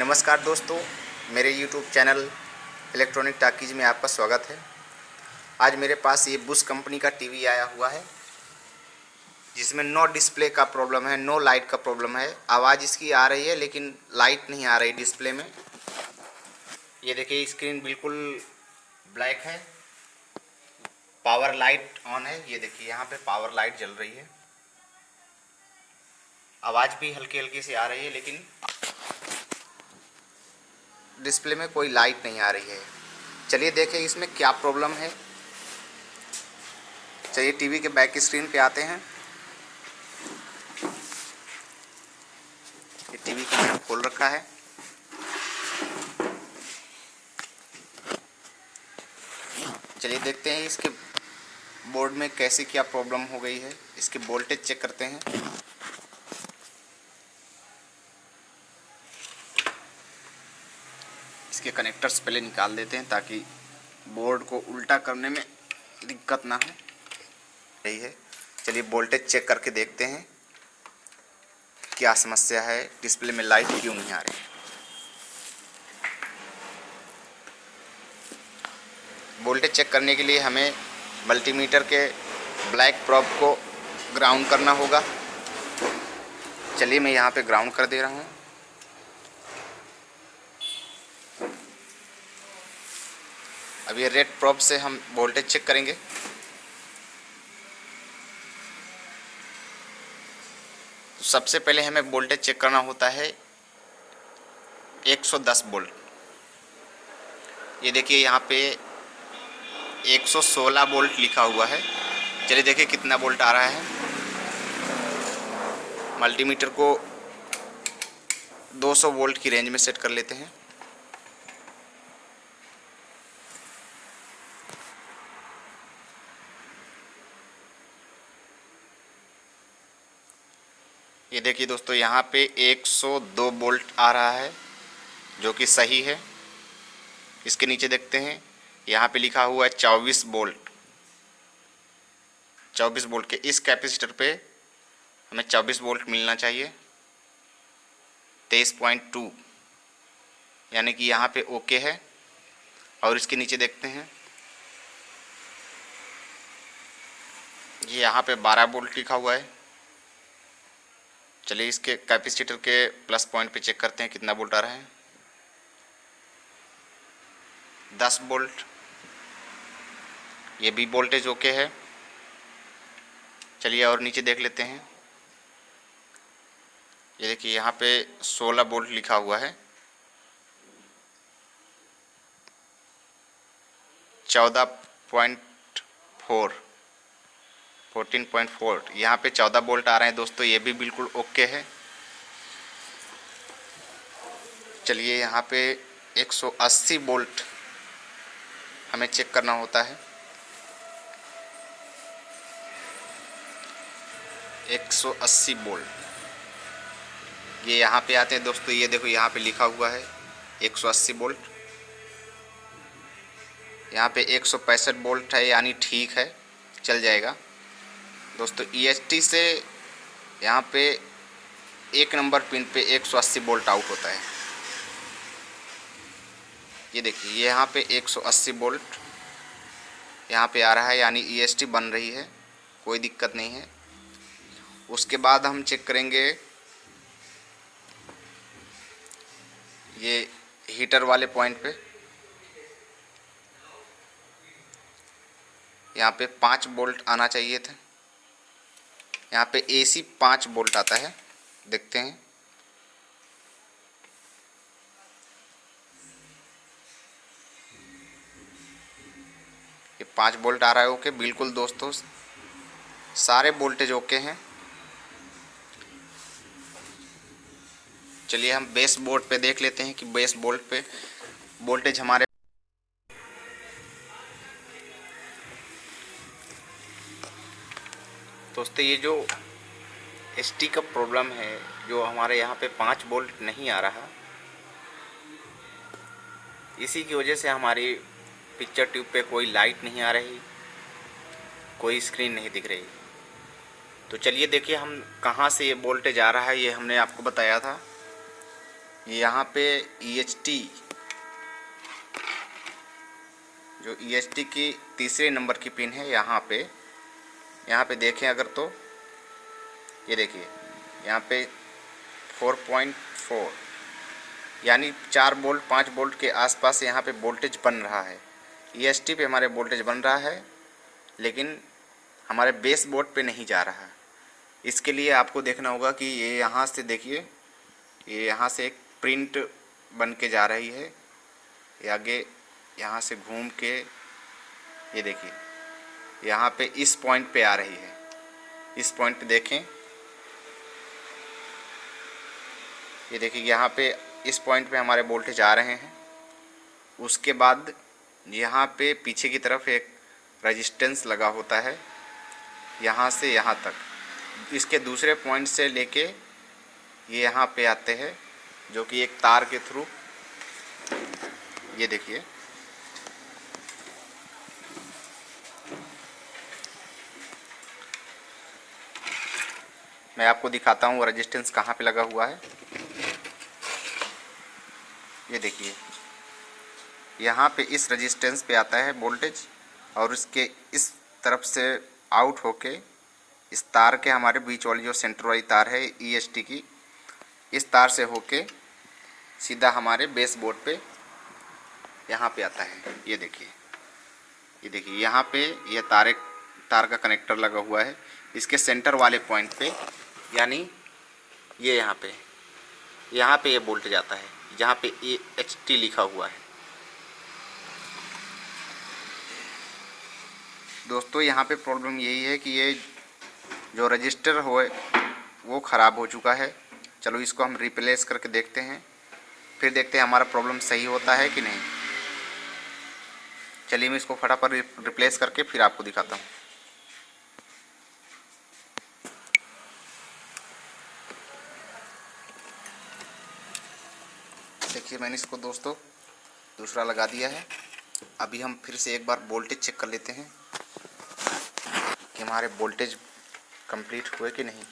नमस्कार दोस्तों, मेरे YouTube चैनल इलेक्ट्रॉनिक टाकीज में आपका स्वागत है। आज मेरे पास ये बुश कंपनी का टीवी आया हुआ है, जिसमें नो डिस्प्ले का प्रॉब्लम है नो लाइट का प्रॉब्लम है। आवाज़ इसकी आ रही है, लेकिन लाइट नहीं आ रही डिस्प्ले में। ये देखिए स्क्रीन बिल्कुल ब्लैक है। पावर लाइट ऑन है। ये देखिए, यहाँ पे पावर लाइट जल रही है। आवाज़ भी हल्की हल्की सी आ रही है, लेकिन डिस्प्ले में कोई लाइट नहीं आ रही है। चलिए देखें इसमें क्या प्रॉब्लम है। चलिए टीवी के बैक स्क्रीन पे आते हैं। ये टीवी को मैंने खोल रखा है। चलिए देखते हैं इसके बोर्ड में कैसे क्या प्रॉब्लम हो गई है। इसके वोल्टेज चेक करते हैं। इसके कनेक्टर्स पहले निकाल देते हैं ताकि बोर्ड को उल्टा करने में दिक्कत ना हो। यही है। चलिए वोल्टेज चेक करके देखते हैं क्या समस्या है। डिस्प्ले में लाइट क्यों नहीं आ रही? वोल्टेज चेक करने के लिए हमें मल्टीमीटर के ब्लैक प्रॉप को ग्राउंड करना होगा। चलिए मैं यहाँ पे ग्राउंड कर दे रहा हूँ। अब ये रेड प्रॉप से हम वोल्टेज चेक करेंगे। तो सबसे पहले हमें वोल्टेज चेक करना होता है 110 वोल्ट ये देखिए यहाँ पे 116 वोल्ट लिखा हुआ है। चलिए देखिए कितना वोल्ट आ रहा है। मल्टीमीटर को 200 वोल्ट की रेंज में सेट कर लेते हैं। ये देखिए दोस्तों, यहाँ पे 102 बोल्ट आ रहा है, जो कि सही है। इसके नीचे देखते हैं, यहाँ पे लिखा हुआ है 24 बोल्ट। 24 बोल्ट के इस कैपेसिटर पे हमें 24 बोल्ट मिलना चाहिए। 23.2 यानी कि यहाँ पे ओके है। और इसके नीचे देखते हैं, ये यहाँ पे 12 बोल्ट लिखा हुआ है। चलिए इसके कैपेसिटर के प्लस पॉइंट पे चेक करते हैं कितना वोल्ट आ रहा है। दस वोल्ट। ये भी वोल्टेज ओके है। चलिए और नीचे देख लेते हैं। ये देखिए यहाँ पे 16 वोल्ट लिखा हुआ है। चौदह point four. Fourteen point four यहाँ पे चौदह वोल्ट आ रहे हैं दोस्तों, ये भी बिल्कुल ओके है। चलिए, यहाँ पे 180 वोल्ट हमें चेक करना होता है। 180 वोल्ट ये यहाँ पे आते हैं दोस्तों, ये देखो यहाँ पे लिखा हुआ है 180 वोल्ट यहाँ पे एक वोल्ट है, यानी ठीक है, चल जाएगा। दोस्तों ईएसटी से यहाँ पे एक नंबर पिन पे एक सौ अस्सी बोल्ट आउट होता है। ये देखिए यहाँ पे एक सौ अस्सी बोल्ट यहाँ पे आ रहा है, यानी ईएसटी बन रही है, कोई दिक्कत नहीं है। उसके बाद हम चेक करेंगे, ये हीटर वाले पॉइंट पे। यहाँ पे पाँच बोल्ट आना चाहिए था। यहाँ पे एसी पाँच बोल्ट आता है। देखते हैं। ये पाँच बोल्ट आ रहा है, ओके, बिल्कुल दोस्तों, सारे वोल्टेज ओके हैं। चलिए हम बेस बोर्ड पे देख लेते हैं कि बेस बोल्ट पे वोल्टेज हमारे दोस्तों ये जो एस का प्रॉब्लम है, जो हमारे यहाँ पे पाँच बोल्ट नहीं आ रहा, इसी की वजह से हमारी पिक्चर ट्यूब पे कोई लाइट नहीं आ रही, कोई स्क्रीन नहीं दिख रही। तो चलिए देखिए हम कहाँ से ये वोल्टेज आ रहा है, ये हमने आपको बताया था। यहाँ पे ई एच टी जो ई टी की तीसरे नंबर की पिन है, यहाँ पे यहाँ पे देखें अगर तो ये देखिए, यहाँ पे 4.4 यानी चार बोल्ट, पाँच बोल्ट के आसपास यहाँ पे वोल्टेज बन रहा है। ई एस टी पे हमारे वोल्टेज बन रहा है, लेकिन हमारे बेस बोर्ड पे नहीं जा रहा। इसके लिए आपको देखना होगा कि ये यहाँ से देखिए, ये यहाँ से एक प्रिंट बन के जा रही है। ये आगे यहाँ से घूम के, ये देखिए। यहाँ पे इस पॉइंट पे आ रही है। इस पॉइंट पे देखें। ये देखिए, यहाँ पे इस पॉइंट पे हमारे वोल्टेज आ रहे हैं। उसके बाद यहाँ पे पीछे की तरफ़ एक रेजिस्टेंस लगा होता है। यहाँ से यहाँ तक। इसके दूसरे पॉइंट से लेके ये यहाँ पे आते हैं, जो कि एक तार के थ्रू ये देखिए। मैं आपको दिखाता हूँ रेजिस्टेंस कहाँ पे लगा हुआ है। ये देखिए। यहाँ पे इस रेजिस्टेंस पे आता है वोल्टेज और उसके इस तरफ़ से आउट होके इस तार के हमारे बीच वाली जो सेंटर वाली तार है ई एस टी की, इस तार से होके सीधा हमारे बेस बोर्ड पे यहाँ पे आता है। ये देखिए। ये देखिए, यहाँ पे यह तार तार का कनेक्टर लगा हुआ है। इसके सेंटर वाले पॉइंट पे यानी ये यहाँ पे यहाँ पे ये बोल्ट जाता है जहाँ पे ए एच टी लिखा हुआ है। दोस्तों, यहाँ पे प्रॉब्लम यही है कि ये जो रजिस्टर हो वो ख़राब हो चुका है। चलो इसको हम रिप्लेस करके देखते हैं। फिर देखते हैं हमारा प्रॉब्लम सही होता है कि नहीं। चलिए मैं इसको फटाफट रिप्लेस करके फिर आपको दिखाता हूँ। देखिए, मैंने इसको दोस्तों दूसरा लगा दिया है। अभी हम फिर से एक बार वोल्टेज चेक कर लेते हैं कि हमारे वोल्टेज कंप्लीट हुए कि नहीं।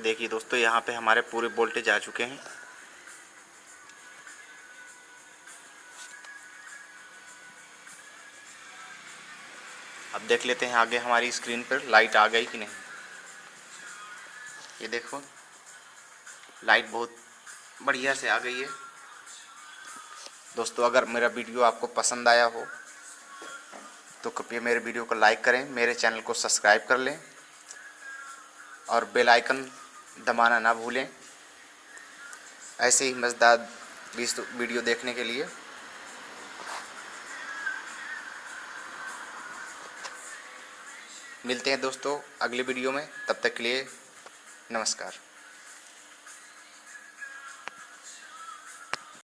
ये देखिए दोस्तों, यहाँ पे हमारे पूरे वोल्टेज आ चुके हैं। अब देख लेते हैं आगे हमारी स्क्रीन पर लाइट आ गई कि नहीं। ये देखो, लाइट बहुत बढ़िया से आ गई है। दोस्तों, अगर मेरा वीडियो आपको पसंद आया हो तो कृपया मेरे वीडियो को लाइक करें, मेरे चैनल को सब्सक्राइब कर लें और बेल आइकन दबाना ना भूलें। ऐसे ही मज़ेदार वीडियो देखने के लिए। मिलते हैं दोस्तों अगले वीडियो में। तब तक के लिए नमस्कार।